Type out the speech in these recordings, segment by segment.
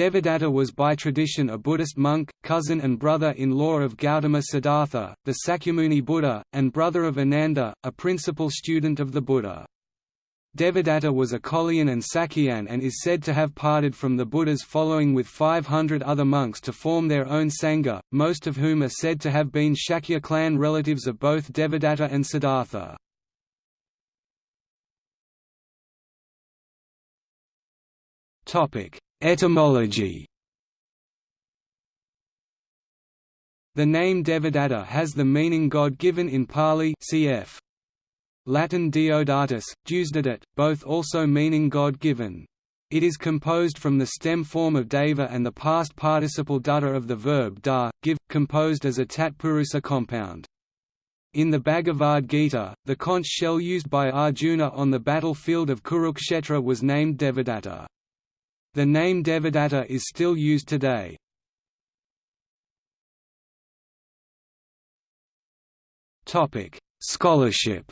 Devadatta was by tradition a Buddhist monk, cousin and brother-in-law of Gautama Siddhartha, the Sakyamuni Buddha, and brother of Ananda, a principal student of the Buddha. Devadatta was a Kolian and Sakyan and is said to have parted from the Buddha's following with 500 other monks to form their own Sangha, most of whom are said to have been Shakya clan relatives of both Devadatta and Siddhartha. Etymology The name Devadatta has the meaning God given in Pali cf. Latin Deodatus, Deusdedit, both also meaning God-given. It is composed from the stem form of deva and the past participle datta of the verb da, give, composed as a tatpurusa compound. In the Bhagavad Gita, the conch shell used by Arjuna on the battlefield of Kurukshetra was named Devadatta. The name Devadatta is still used today. Topic: Scholarship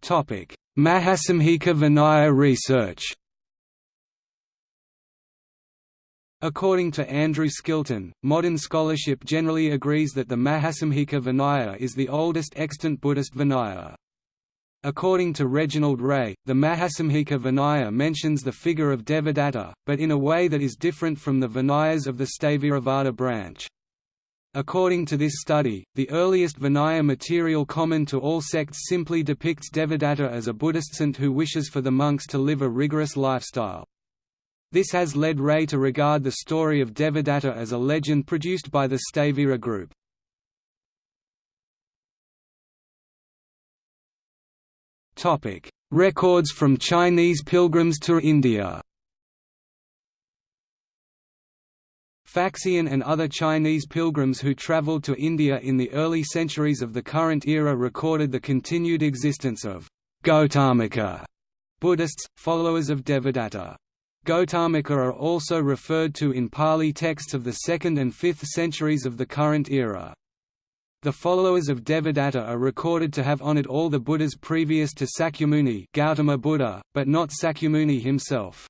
Topic: Mahasanghika Vinaya research According to Andrew Skilton, modern scholarship generally agrees that the Mahasanghika Vinaya is the oldest extant Buddhist Vinaya. According to Reginald Ray, the Mahasanghika Vinaya mentions the figure of Devadatta, but in a way that is different from the Vinayas of the Sthaviravada branch. According to this study, the earliest Vinaya material common to all sects simply depicts Devadatta as a Buddhist saint who wishes for the monks to live a rigorous lifestyle. This has led Ray to regard the story of Devadatta as a legend produced by the Sthavira group. Records from Chinese pilgrims to India Faxian and other Chinese pilgrims who traveled to India in the early centuries of the current era recorded the continued existence of Gautamika Buddhists, followers of Devadatta. Gautamika are also referred to in Pali texts of the 2nd and 5th centuries of the current era. The followers of Devadatta are recorded to have honored all the Buddhas previous to Sakyamuni Gautama Buddha, but not Sakyamuni himself.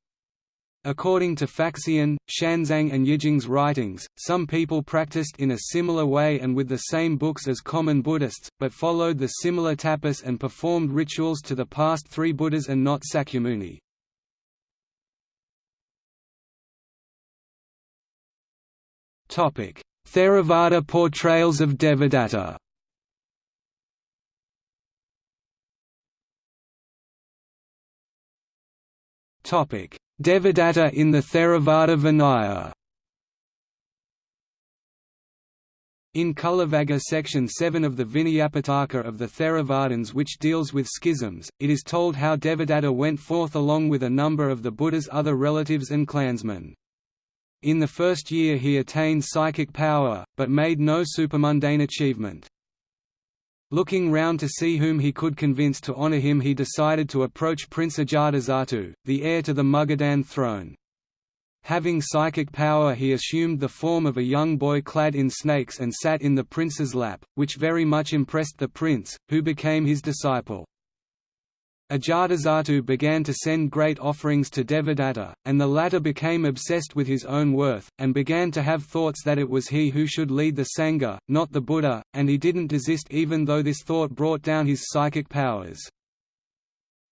According to Faxian, Xuanzang and Yijing's writings, some people practiced in a similar way and with the same books as common Buddhists, but followed the similar tapas and performed rituals to the past three Buddhas and not Sakyamuni. Theravada portrayals of Devadatta. Devadatta in the Theravada Vinaya. In Cullavagga section 7 of the Vinayapitaka of the Theravadins which deals with schisms, it is told how Devadatta went forth along with a number of the Buddha's other relatives and clansmen. In the first year he attained psychic power, but made no supermundane achievement. Looking round to see whom he could convince to honor him he decided to approach Prince Ajatasattu, the heir to the Magadhan throne. Having psychic power he assumed the form of a young boy clad in snakes and sat in the prince's lap, which very much impressed the prince, who became his disciple. Ajatasattu began to send great offerings to Devadatta, and the latter became obsessed with his own worth, and began to have thoughts that it was he who should lead the Sangha, not the Buddha, and he didn't desist even though this thought brought down his psychic powers.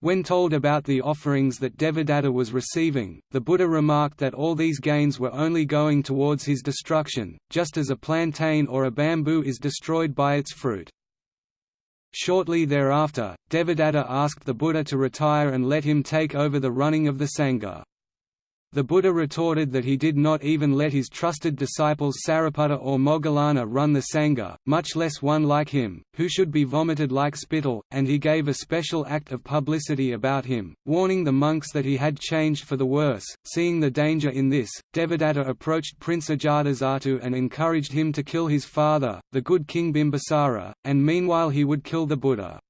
When told about the offerings that Devadatta was receiving, the Buddha remarked that all these gains were only going towards his destruction, just as a plantain or a bamboo is destroyed by its fruit. Shortly thereafter, Devadatta asked the Buddha to retire and let him take over the running of the Sangha. The Buddha retorted that he did not even let his trusted disciples Sariputta or Moggallana run the Sangha, much less one like him, who should be vomited like spittle, and he gave a special act of publicity about him, warning the monks that he had changed for the worse. Seeing the danger in this, Devadatta approached Prince Ajatasattu and encouraged him to kill his father, the good king Bimbisara, and meanwhile he would kill the Buddha.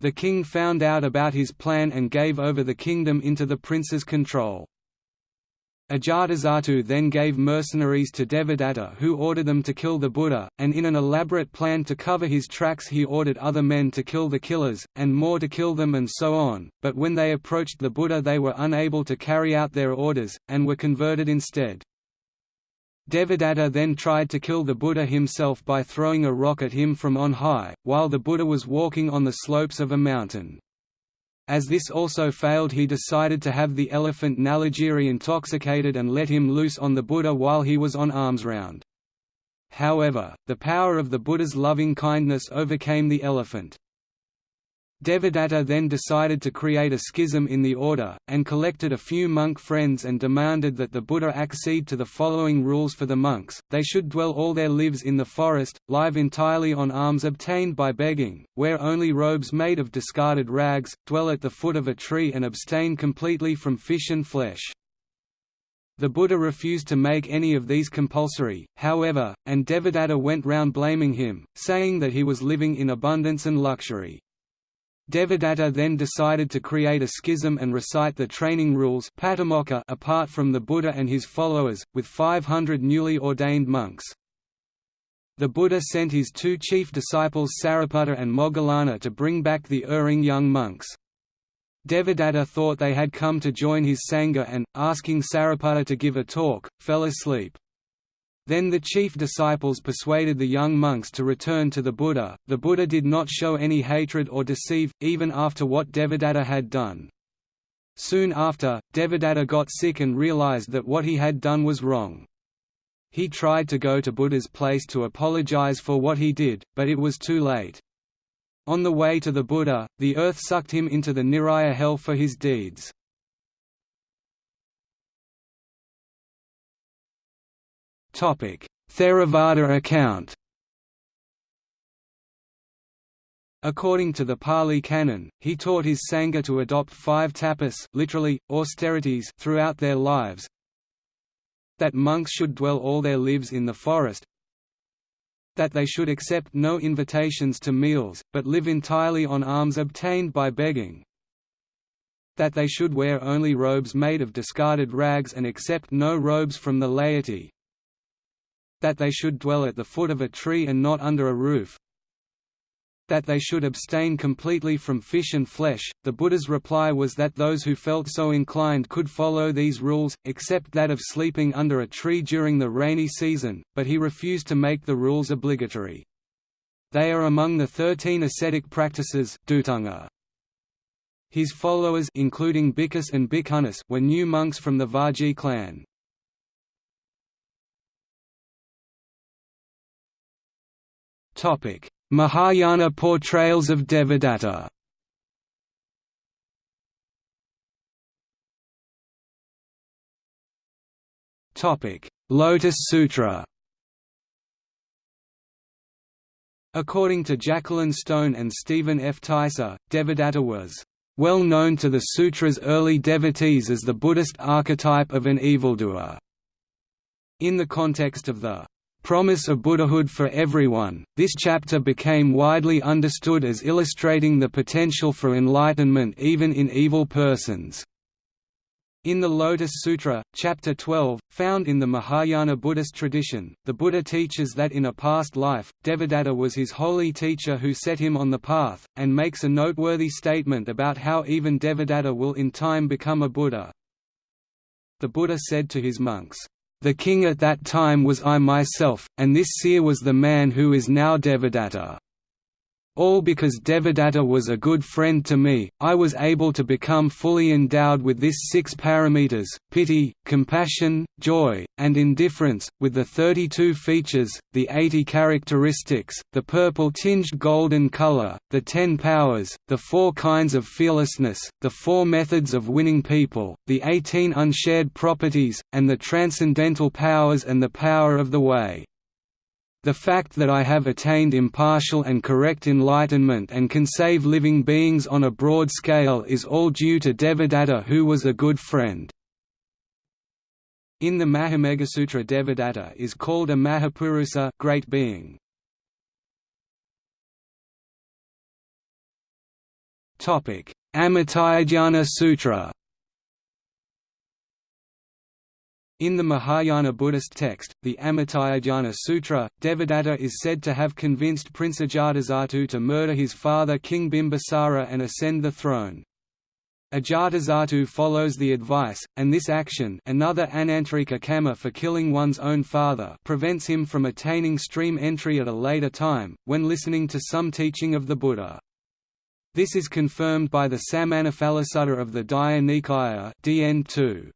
The king found out about his plan and gave over the kingdom into the prince's control. Ajatasattu then gave mercenaries to Devadatta who ordered them to kill the Buddha, and in an elaborate plan to cover his tracks he ordered other men to kill the killers, and more to kill them and so on, but when they approached the Buddha they were unable to carry out their orders, and were converted instead. Devadatta then tried to kill the Buddha himself by throwing a rock at him from on high, while the Buddha was walking on the slopes of a mountain. As this also failed he decided to have the elephant Nalagiri intoxicated and let him loose on the Buddha while he was on arms round. However, the power of the Buddha's loving kindness overcame the elephant. Devadatta then decided to create a schism in the order, and collected a few monk friends and demanded that the Buddha accede to the following rules for the monks, they should dwell all their lives in the forest, live entirely on alms obtained by begging, wear only robes made of discarded rags, dwell at the foot of a tree and abstain completely from fish and flesh. The Buddha refused to make any of these compulsory, however, and Devadatta went round blaming him, saying that he was living in abundance and luxury. Devadatta then decided to create a schism and recite the training rules apart from the Buddha and his followers, with 500 newly ordained monks. The Buddha sent his two chief disciples Sariputta and Moggallana to bring back the erring young monks. Devadatta thought they had come to join his Sangha and, asking Sariputta to give a talk, fell asleep. Then the chief disciples persuaded the young monks to return to the Buddha. The Buddha did not show any hatred or deceive, even after what Devadatta had done. Soon after, Devadatta got sick and realized that what he had done was wrong. He tried to go to Buddha's place to apologize for what he did, but it was too late. On the way to the Buddha, the earth sucked him into the Niraya hell for his deeds. Theravada account. According to the Pali Canon, he taught his Sangha to adopt five tapas literally, austerities throughout their lives that monks should dwell all their lives in the forest that they should accept no invitations to meals, but live entirely on alms obtained by begging that they should wear only robes made of discarded rags and accept no robes from the laity that they should dwell at the foot of a tree and not under a roof, that they should abstain completely from fish and flesh. The Buddha's reply was that those who felt so inclined could follow these rules, except that of sleeping under a tree during the rainy season, but he refused to make the rules obligatory. They are among the thirteen ascetic practices. His followers including Bhikkhus and Bhikkhunis were new monks from the Vajji clan. Mahayana portrayals of Devadatta Lotus Sutra According to Jacqueline Stone and Stephen F. Teiser, Devadatta was well known to the sutra's early devotees as the Buddhist archetype of an evildoer. In the context of the promise of Buddhahood for everyone, this chapter became widely understood as illustrating the potential for enlightenment even in evil persons. In the Lotus Sutra, Chapter 12, found in the Mahayana Buddhist tradition, the Buddha teaches that in a past life, Devadatta was his holy teacher who set him on the path, and makes a noteworthy statement about how even Devadatta will in time become a Buddha. The Buddha said to his monks, the king at that time was I myself, and this seer was the man who is now Devadatta. All because Devadatta was a good friend to me, I was able to become fully endowed with this six paramitas, pity, compassion, joy, and indifference, with the 32 features, the 80 characteristics, the purple-tinged golden color, the ten powers, the four kinds of fearlessness, the four methods of winning people, the 18 unshared properties, and the transcendental powers and the power of the way. The fact that I have attained impartial and correct enlightenment and can save living beings on a broad scale is all due to Devadatta who was a good friend. In the Mahameghasutra Devadatta is called a Mahapurusa great being. Amitayadhyana Sutra In the Mahayana Buddhist text, the Amitayadhyana Sutra, Devadatta is said to have convinced Prince Ajatasattu to murder his father King Bimbisara and ascend the throne. Ajatasattu follows the advice, and this action another anantarika kamma for killing one's own father prevents him from attaining stream entry at a later time, when listening to some teaching of the Buddha. This is confirmed by the Samanaphalasutta of the Digha Nikaya DN2.